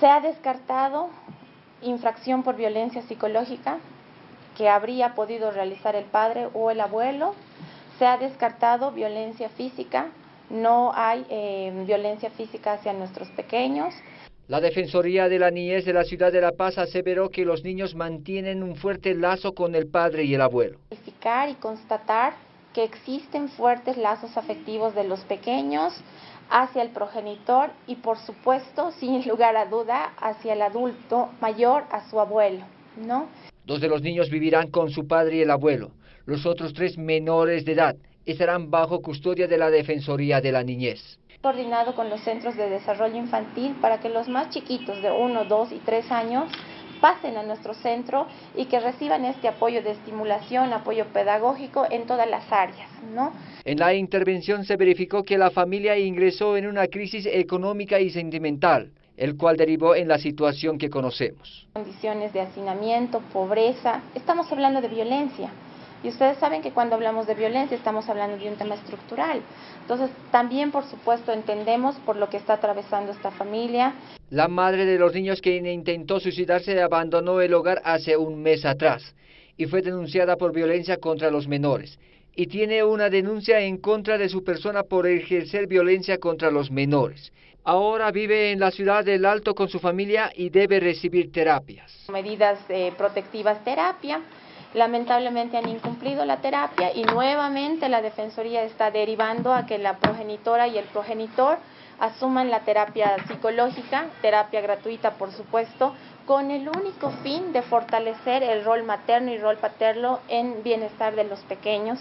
Se ha descartado infracción por violencia psicológica que habría podido realizar el padre o el abuelo. Se ha descartado violencia física, no hay eh, violencia física hacia nuestros pequeños. La Defensoría de la Niñez de la Ciudad de La Paz aseveró que los niños mantienen un fuerte lazo con el padre y el abuelo. Verificar y constatar que existen fuertes lazos afectivos de los pequeños hacia el progenitor y por supuesto, sin lugar a duda, hacia el adulto mayor, a su abuelo, ¿no? Dos de los niños vivirán con su padre y el abuelo. Los otros tres menores de edad estarán bajo custodia de la Defensoría de la Niñez. Coordinado con los centros de desarrollo infantil para que los más chiquitos de 1, 2 y 3 años pasen a nuestro centro y que reciban este apoyo de estimulación, apoyo pedagógico en todas las áreas, ¿no? En la intervención se verificó que la familia ingresó en una crisis económica y sentimental, el cual derivó en la situación que conocemos. Condiciones de hacinamiento, pobreza, estamos hablando de violencia. Y ustedes saben que cuando hablamos de violencia estamos hablando de un tema estructural. Entonces, también, por supuesto, entendemos por lo que está atravesando esta familia. La madre de los niños que intentó suicidarse abandonó el hogar hace un mes atrás y fue denunciada por violencia contra los menores. Y tiene una denuncia en contra de su persona por ejercer violencia contra los menores. Ahora vive en la ciudad del Alto con su familia y debe recibir terapias. Medidas eh, protectivas, terapia lamentablemente han incumplido la terapia y nuevamente la Defensoría está derivando a que la progenitora y el progenitor asuman la terapia psicológica, terapia gratuita por supuesto, con el único fin de fortalecer el rol materno y rol paterno en bienestar de los pequeños.